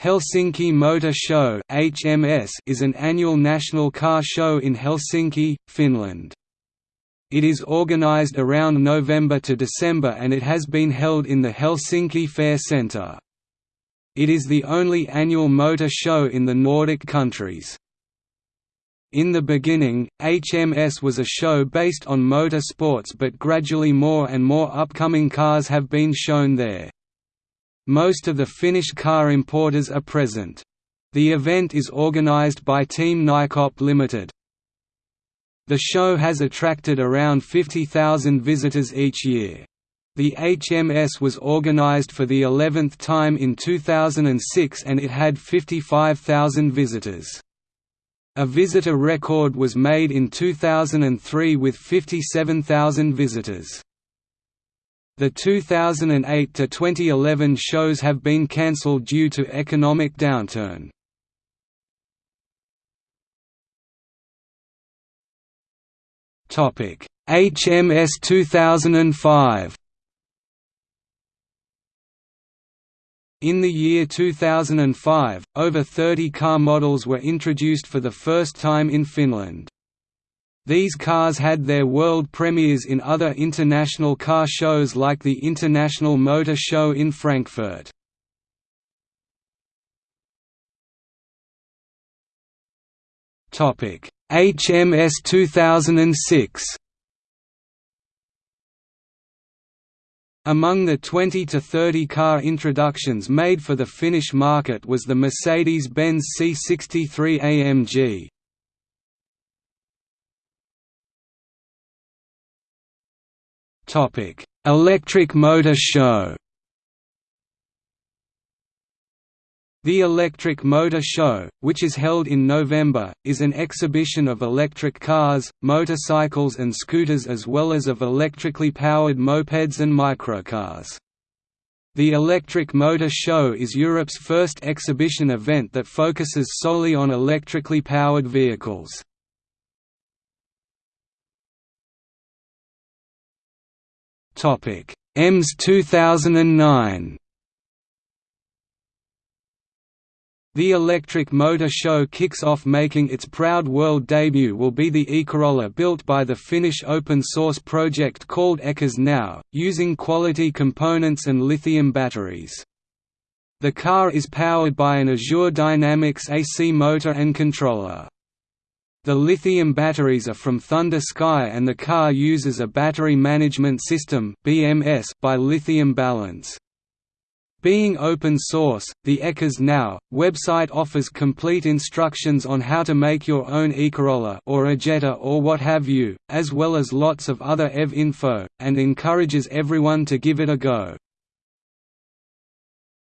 Helsinki Motor Show (HMS) is an annual national car show in Helsinki, Finland. It is organized around November to December and it has been held in the Helsinki Fair Centre. It is the only annual motor show in the Nordic countries. In the beginning, HMS was a show based on motor sports but gradually more and more upcoming cars have been shown there. Most of the Finnish car importers are present. The event is organized by Team Nycop Limited. The show has attracted around 50,000 visitors each year. The HMS was organized for the 11th time in 2006 and it had 55,000 visitors. A visitor record was made in 2003 with 57,000 visitors. The 2008 to 2011 shows have been cancelled due to economic downturn. Topic: HMS 2005. In the year 2005, over 30 car models were introduced for the first time in Finland. These cars had their world premieres in other international car shows like the International Motor Show in Frankfurt. HMS 2006 Among the 20 to 30 car introductions made for the Finnish market was the Mercedes-Benz C63 AMG, Topic: Electric Motor Show. The Electric Motor Show, which is held in November, is an exhibition of electric cars, motorcycles and scooters as well as of electrically powered mopeds and microcars. The Electric Motor Show is Europe's first exhibition event that focuses solely on electrically powered vehicles. Topic: EMS 2009. The Electric Motor Show kicks off making its proud world debut will be the e-Corolla built by the Finnish open-source project called Ecars Now, using quality components and lithium batteries. The car is powered by an Azure Dynamics AC motor and controller. The lithium batteries are from Thunder Sky and the car uses a battery management system by Lithium Balance. Being open source, the Ecars Now website offers complete instructions on how to make your own e-Corolla or a Jetta or what have you, as well as lots of other EV info, and encourages everyone to give it a go.